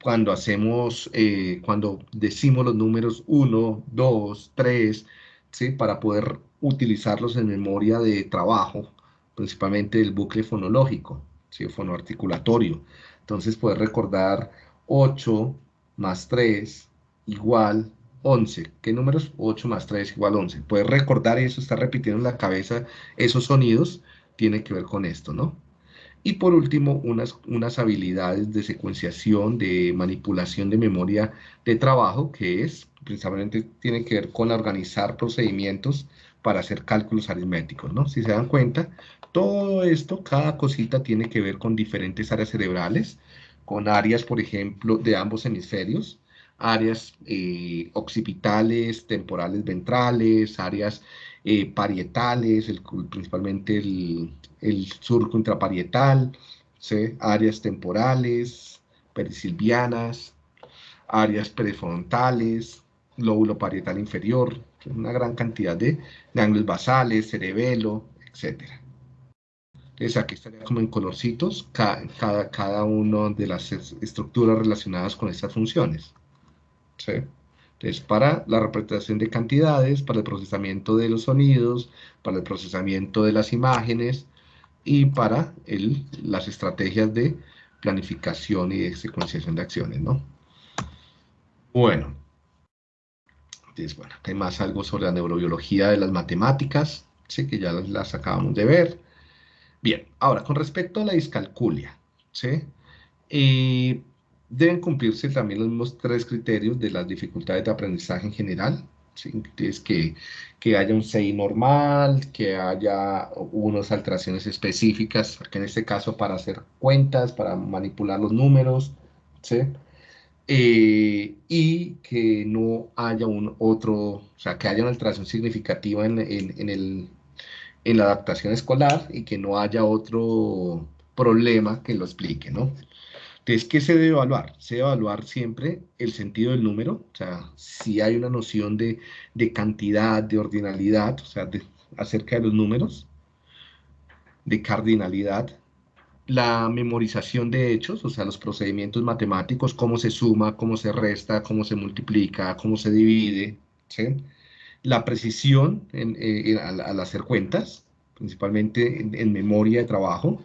cuando hacemos, eh, cuando decimos los números 1, 2, 3, ¿sí? para poder utilizarlos en memoria de trabajo, principalmente el bucle fonológico, ¿sí? fonoarticulatorio. Entonces, poder recordar 8 más 3 igual 11. ¿Qué números? 8 más 3 igual 11. Puedes recordar eso, estar repitiendo en la cabeza esos sonidos, tiene que ver con esto, ¿no? Y por último, unas, unas habilidades de secuenciación, de manipulación de memoria de trabajo, que es, principalmente tiene que ver con organizar procedimientos para hacer cálculos aritméticos, ¿no? Si se dan cuenta, todo esto, cada cosita tiene que ver con diferentes áreas cerebrales, con áreas, por ejemplo, de ambos hemisferios, áreas eh, occipitales, temporales ventrales, áreas eh, parietales, principalmente el, surco intraparietal, áreas temporales, perisilvianas, áreas prefrontales, lóbulo parietal inferior, una gran cantidad de ganglios basales, cerebelo, etc. Entonces aquí estaría como en colorcitos cada, cada, cada una de las estructuras relacionadas con estas funciones. ¿Sí? Entonces, para la representación de cantidades, para el procesamiento de los sonidos, para el procesamiento de las imágenes y para el, las estrategias de planificación y de secuenciación de acciones, ¿no? Bueno, entonces, bueno, hay más algo sobre la neurobiología de las matemáticas, ¿sí? que ya las, acabamos de ver. Bien, ahora, con respecto a la discalculia, ¿sí? Eh, Deben cumplirse también los mismos tres criterios de las dificultades de aprendizaje en general. Es que, que haya un CI normal, que haya unas alteraciones específicas, que en este caso para hacer cuentas, para manipular los números, ¿sí? Eh, y que no haya un otro, o sea, que haya una alteración significativa en, en, en, el, en la adaptación escolar y que no haya otro problema que lo explique, ¿no? Entonces, ¿qué se debe evaluar? Se debe evaluar siempre el sentido del número, o sea, si hay una noción de, cantidad, de ordinalidad, o sea, acerca de los números, de cardinalidad, la memorización de hechos, o sea, los procedimientos matemáticos, cómo se suma, cómo se resta, cómo se multiplica, cómo se divide. La precisión eh, al, hacer cuentas, principalmente en memoria de trabajo,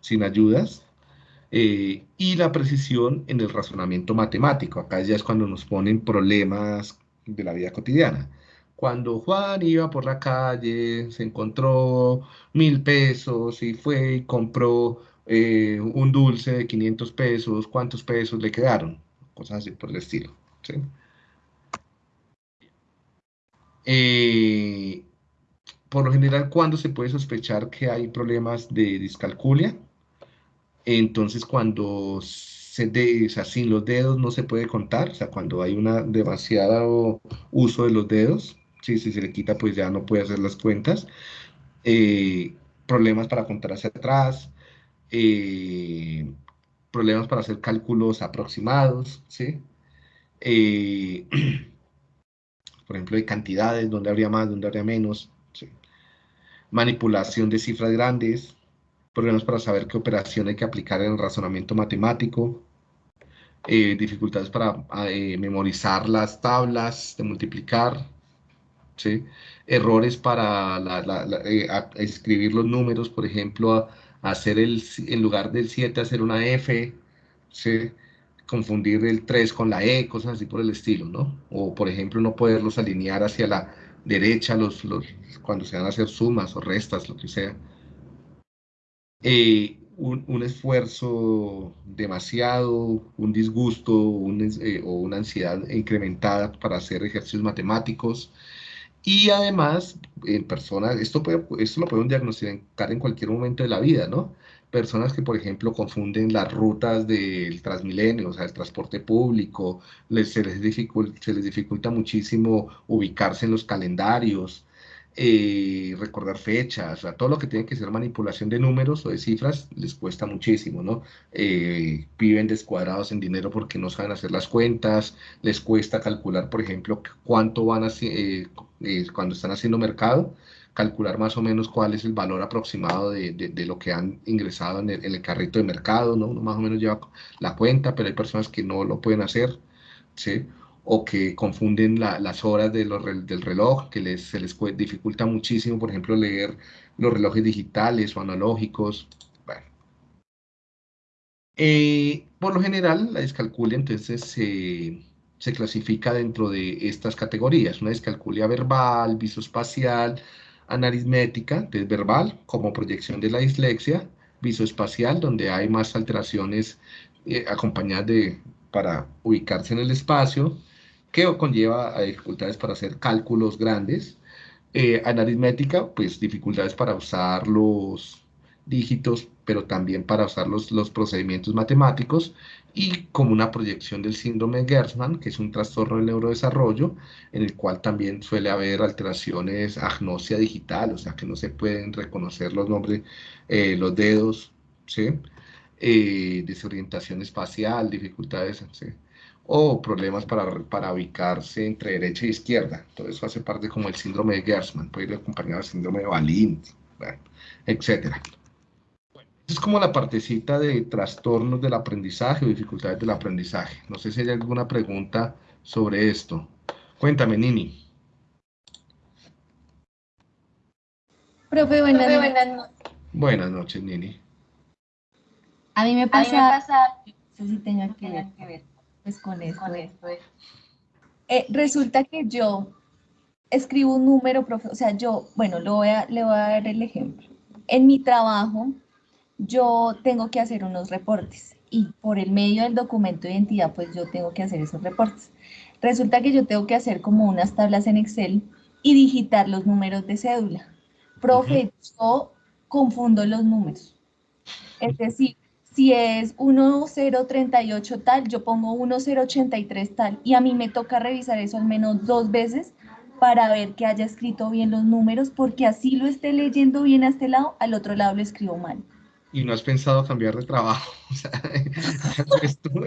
sin ayudas, eh, y la precisión en el razonamiento matemático. Acá ya es cuando nos ponen problemas de la vida cotidiana. Cuando Juan iba por la calle, se encontró mil pesos y fue y compró eh, un dulce de 500 pesos, ¿cuántos pesos le quedaron? Cosas así por el estilo. Eh, por lo general, ¿cuándo se puede sospechar que hay problemas de discalculia? Entonces, cuando se de, o sea, sin los dedos no se puede contar, o sea, cuando hay una demasiado uso de los dedos, si se le quita, pues ya no puede hacer las cuentas. Eh, problemas para contar hacia atrás, eh, problemas para hacer cálculos aproximados, ¿sí? Eh, por ejemplo, de cantidades, donde habría más, donde habría menos, manipulación de cifras grandes, problemas para saber qué operación hay que aplicar en el razonamiento matemático, eh, dificultades para eh, memorizar las tablas de multiplicar, ¿sí? errores para eh, escribir los números, por ejemplo, hacer el, en lugar del 7 hacer una F, ¿sí? confundir el 3 con la E, cosas así por el estilo, ¿no? O, por ejemplo, no poderlos alinear hacia la derecha los, los, cuando se van a hacer sumas o restas, lo que sea. Eh, un, esfuerzo demasiado, un disgusto eh, o una ansiedad incrementada para hacer ejercicios matemáticos. Y además, en personas, esto, esto lo podemos diagnosticar en cualquier momento de la vida, ¿no? Personas que, por ejemplo, confunden las rutas del Transmilenio, o sea, el transporte público, les, se, les dificulta, se les dificulta muchísimo ubicarse en los calendarios, eh, recordar fechas, o todo lo que tiene que ser manipulación de números o de cifras les cuesta muchísimo, ¿no? Eh, viven descuadrados en dinero porque no saben hacer las cuentas, les cuesta calcular, por ejemplo, cuánto van a, eh, cuando están haciendo mercado, calcular más o menos cuál es el valor aproximado de, de, lo que han ingresado en el, en el, carrito de mercado, ¿no? Uno más o menos lleva la cuenta, pero hay personas que no lo pueden hacer, ¿sí? O que confunden las horas de del reloj, que les, se les dificulta muchísimo, por ejemplo, leer los relojes digitales o analógicos. Eh, por lo general, la discalculia entonces se clasifica dentro de estas categorías, una discalculia verbal, visoespacial, anarismética, entonces verbal, como proyección de la dislexia, visoespacial, donde hay más alteraciones eh, acompañadas de, para ubicarse en el espacio, que conlleva a dificultades para hacer cálculos grandes. Eh, en aritmética, pues dificultades para usar los dígitos, pero también para usar los, los procedimientos matemáticos y como una proyección del síndrome de Gertzmann, que es un trastorno del neurodesarrollo, en el cual también suele haber alteraciones, agnosia digital, o sea que no se pueden reconocer los nombres, eh, los dedos, ¿sí? Eh, desorientación espacial, dificultades, ¿sí? O problemas para, para ubicarse entre derecha e izquierda. Todo eso hace parte como el síndrome de Gertzmann, puede ir acompañado del síndrome de Balin, etcétera es como la partecita de trastornos del aprendizaje o dificultades del aprendizaje. No sé si hay alguna pregunta sobre esto. Cuéntame, Nini. Profe, buenas, noches. Buenas noches, Nini. A mí me pasa, no sé si tenga que ver, pues con esto. Eh, resulta que yo escribo un número, profe, o sea, yo, bueno, lo voy a, le voy a dar el ejemplo. En mi trabajo, yo tengo que hacer unos reportes y por el medio del documento de identidad, pues yo tengo que hacer esos reportes. Resulta que yo tengo que hacer como unas tablas en Excel y digitar los números de cédula. Profe, yo confundo los números. Es decir, si es 1038 tal, yo pongo 1083 tal y a mí me toca revisar eso al menos dos veces para ver que haya escrito bien los números, porque así lo esté leyendo bien a este lado, al otro lado lo escribo mal y no has pensado cambiar de trabajo. O sea,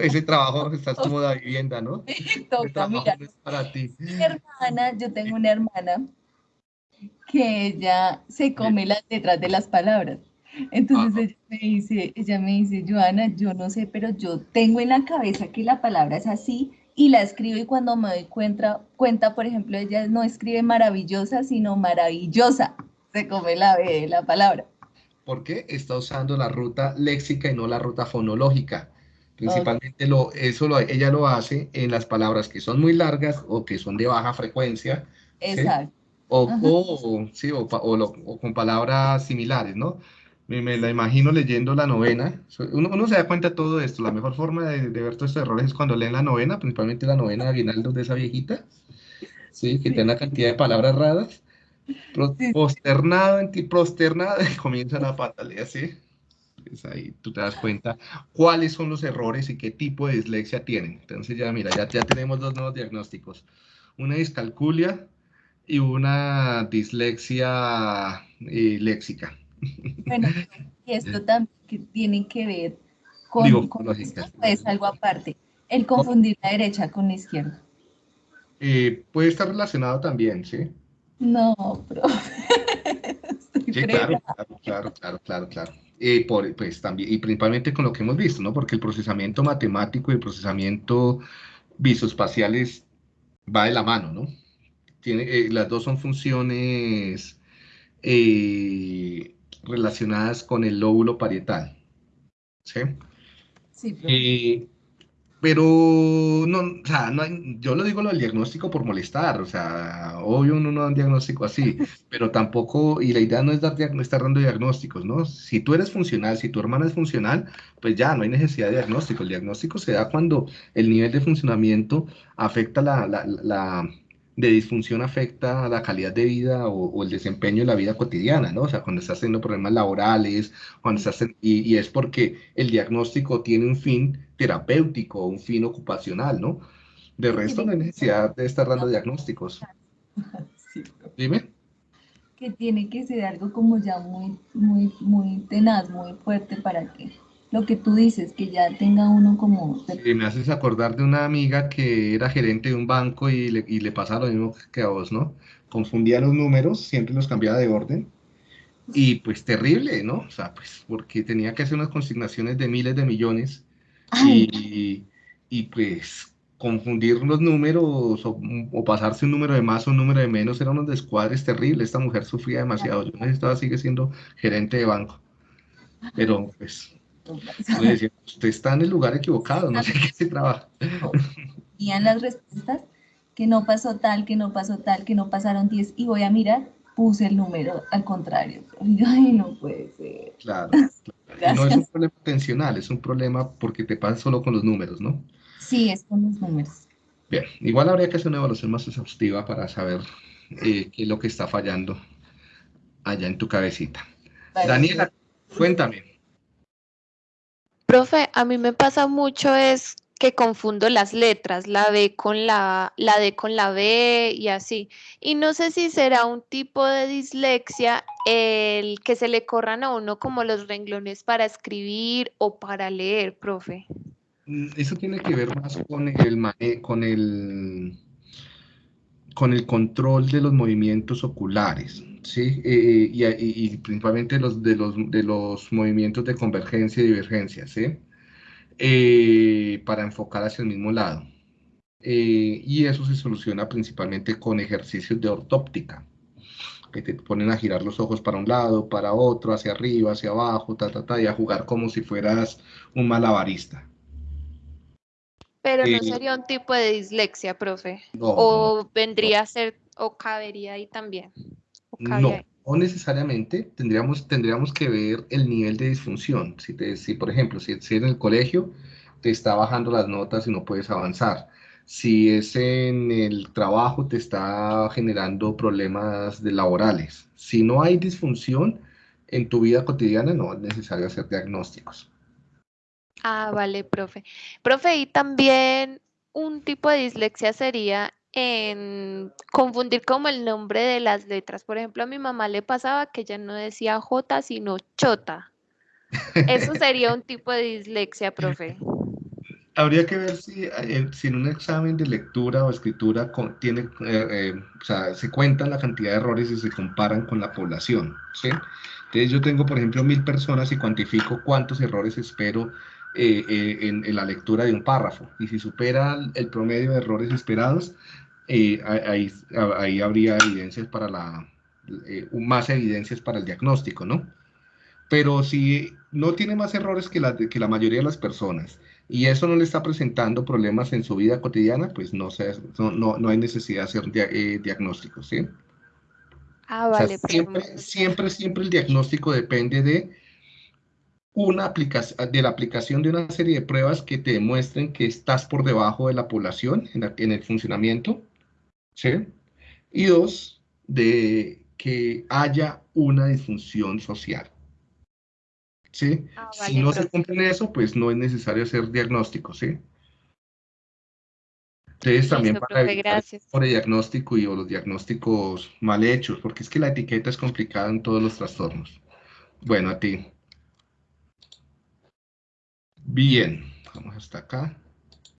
ese trabajo estás como de vivienda, ¿no? Toca, mira, es para ti. Mi hermana, yo tengo una hermana que ella se come las letras de las palabras. Entonces ella me dice, ella me dice, Joana, yo no sé, pero yo tengo en la cabeza que la palabra es así y la escribo y cuando me doy cuenta, cuenta, por ejemplo, ella no escribe maravillosa, sino maravillosa. Se come la B de la palabra porque está usando la ruta léxica y no la ruta fonológica. Principalmente lo, eso lo, ella lo hace en las palabras que son muy largas o que son de baja frecuencia. Exacto. O, o, sí, o, o, con palabras similares, ¿no? Me, me, la imagino leyendo la novena. Uno, uno, se da cuenta de todo esto. La mejor forma de, de, ver todos estos errores es cuando leen la novena, principalmente la novena de Aguinaldo de esa viejita, ¿sí? que tiene una cantidad de palabras raras prosternado en ti, prosternado, comienzan a patalear, ¿sí? Es ahí tú te das cuenta cuáles son los errores y qué tipo de dislexia tienen. Entonces ya mira, ya, ya tenemos dos nuevos diagnósticos. Una discalculia y una dislexia eh, léxica. Bueno, y esto también tiene que ver con, es algo aparte, el confundir la derecha con la izquierda. Eh, puede estar relacionado también, ¿sí? No, profe. Sí, claro, claro, claro, claro, claro, Y, por, pues, también, y principalmente con lo que hemos visto, ¿no? Porque el procesamiento matemático y el procesamiento visoespaciales va de la mano, ¿no? Tiene, eh, las dos son funciones eh, relacionadas con el lóbulo parietal. ¿Sí? Sí, profe. Pero no, o sea, no yo lo digo lo del diagnóstico por molestar, o sea, obvio uno no da un diagnóstico así, pero tampoco, y la idea no es dar, estar dando diagnósticos, ¿no? Si tú eres funcional, si tu hermana es funcional, pues ya no hay necesidad de diagnóstico. El diagnóstico se da cuando el nivel de funcionamiento afecta la, la, la de disfunción afecta a la calidad de vida o, el desempeño en la vida cotidiana, ¿no? O sea, cuando estás teniendo problemas laborales, cuando estás y, es porque el diagnóstico tiene un fin terapéutico, un fin ocupacional, ¿no? De resto no hay necesidad de estar dando diagnósticos. Dime. Que tiene que ser algo como ya muy, muy, muy tenaz, muy fuerte para que lo que tú dices, que ya tenga uno como... Sí, me haces acordar de una amiga que era gerente de un banco y le, y le pasaba lo mismo que a vos, ¿no? Confundía los números, siempre los cambiaba de orden. Y pues terrible, ¿no? O sea, pues porque tenía que hacer unas consignaciones de miles de millones y, y, pues confundir los números o, o, pasarse un número de más o un número de menos eran unos descuadres terribles. Esta mujer sufría demasiado. Yo necesitaba, sigue siendo gerente de banco. Pero pues usted está en el lugar equivocado, no sé qué se trabaja. Y las respuestas que no pasó tal, que no pasó tal, que no pasaron 10 y voy a mirar, puse el número al contrario. Ay, no puede ser. Claro, No es un problema tensional, es un problema porque te pasa solo con los números, ¿no? Sí, es con los números. Bien, igual habría que hacer una evaluación más exhaustiva para saber eh, qué es lo que está fallando allá en tu cabecita. Daniela, cuéntame. Profe, a mí me pasa mucho es que confundo las letras, la B con la, la D con la B y así. Y no sé si será un tipo de dislexia el que se le corran a uno como los renglones para escribir o para leer, profe. Mm, eso tiene que ver más con el, con el, con el control de los movimientos oculares. ¿Sí? Eh, y, y, principalmente los de, los de los movimientos de convergencia y divergencia, ¿sí? Eh, para enfocar hacia el mismo lado. Eh, y eso se soluciona principalmente con ejercicios de ortóptica, que te ponen a girar los ojos para un lado, para otro, hacia arriba, hacia abajo, ta, ta, ta, y a jugar como si fueras un malabarista. Pero no eh, sería un tipo de dislexia, profe. o vendría a ser, o cabería ahí también. No, no necesariamente tendríamos, tendríamos que ver el nivel de disfunción. Si, te, si por ejemplo, si, en el colegio te está bajando las notas y no puedes avanzar. Si es en el trabajo, te está generando problemas de laborales. Si no hay disfunción en tu vida cotidiana, no es necesario hacer diagnósticos. Ah, vale, profe. Profe, y también un tipo de dislexia sería en confundir como el nombre de las letras. Por ejemplo, a mi mamá le pasaba que ella no decía J, sino Chota. Eso sería un tipo de dislexia, profe. Habría que ver si, eh, si en un examen de lectura o escritura eh, eh, se cuentan la cantidad de errores y se comparan con la población. Entonces yo tengo, por ejemplo, mil personas y cuantifico cuántos errores espero en, la lectura de un párrafo. Y si supera el promedio de errores esperados, eh, ahí, ahí, habría evidencias para la, eh, más evidencias para el diagnóstico, ¿no? Pero si no tiene más errores que la, que la mayoría de las personas y eso no le está presentando problemas en su vida cotidiana, pues no, se, no, no, hay necesidad de hacer eh, diagnósticos, ¿sí? Ah, vale. siempre, siempre, siempre el diagnóstico depende de una aplicación, de la aplicación de una serie de pruebas que te demuestren que estás por debajo de la población en, en el funcionamiento ¿sí? Y dos, de que haya una disfunción social. ¿Sí? Ah, si no se cumple eso, pues no es necesario hacer diagnóstico, ¿sí? Entonces también para evitar el diagnóstico y o los diagnósticos mal hechos, porque es que la etiqueta es complicada en todos los trastornos. Bueno, a ti. Bien, vamos hasta acá.